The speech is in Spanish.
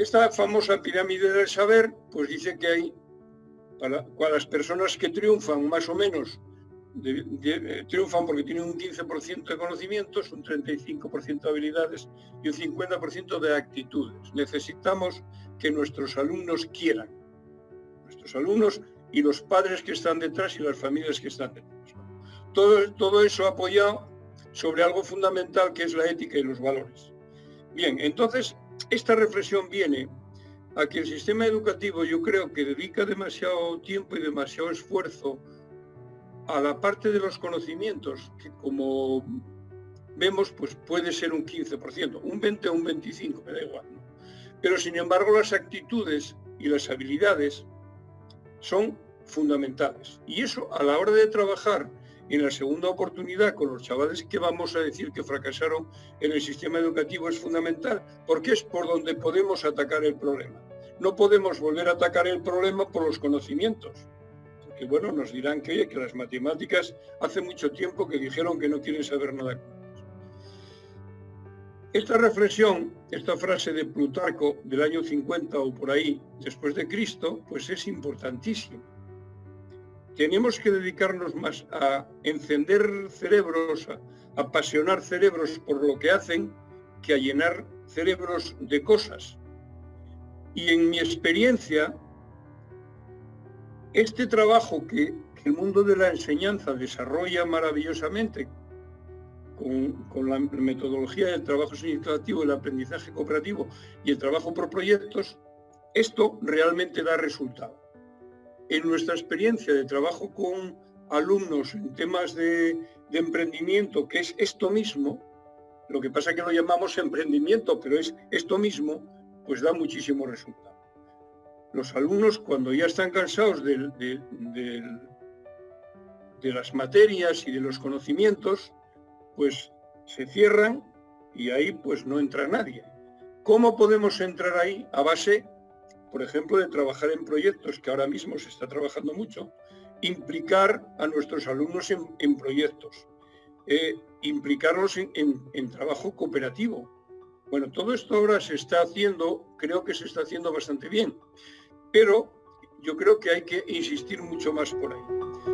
esta famosa pirámide del saber, pues dice que hay, para, las personas que triunfan más o menos, eh, triunfan porque tienen un 15% de conocimientos, un 35% de habilidades y un 50% de actitudes. Necesitamos que nuestros alumnos quieran, nuestros alumnos y los padres que están detrás y las familias que están detrás. Todo, todo eso apoyado sobre algo fundamental que es la ética y los valores. Bien, entonces esta reflexión viene a que el sistema educativo yo creo que dedica demasiado tiempo y demasiado esfuerzo a la parte de los conocimientos, que como vemos, pues puede ser un 15%, un 20 o un 25, me da igual. Pero sin embargo las actitudes y las habilidades son fundamentales. Y eso a la hora de trabajar en la segunda oportunidad con los chavales que vamos a decir que fracasaron en el sistema educativo es fundamental, porque es por donde podemos atacar el problema. No podemos volver a atacar el problema por los conocimientos, porque bueno, nos dirán que, las matemáticas hace mucho tiempo que dijeron que no quieren saber nada esta reflexión, esta frase de Plutarco del año 50 o por ahí, después de Cristo, pues es importantísima. Tenemos que dedicarnos más a encender cerebros, a apasionar cerebros por lo que hacen, que a llenar cerebros de cosas. Y en mi experiencia, este trabajo que, el mundo de la enseñanza desarrolla maravillosamente, con, la metodología del trabajo significativo, el aprendizaje cooperativo y el trabajo por proyectos, esto realmente da resultado. En nuestra experiencia de trabajo con alumnos en temas de, emprendimiento, que es esto mismo, lo que pasa que lo llamamos emprendimiento, pero es esto mismo, pues da muchísimo resultado. Los alumnos cuando ya están cansados de las materias y de los conocimientos, pues se cierran y ahí pues no entra nadie. ¿Cómo podemos entrar ahí a base, por ejemplo, de trabajar en proyectos, que ahora mismo se está trabajando mucho, implicar a nuestros alumnos en, proyectos, eh, implicarlos en, en trabajo cooperativo? Bueno, todo esto ahora se está haciendo, creo que se está haciendo bastante bien, pero yo creo que hay que insistir mucho más por ahí.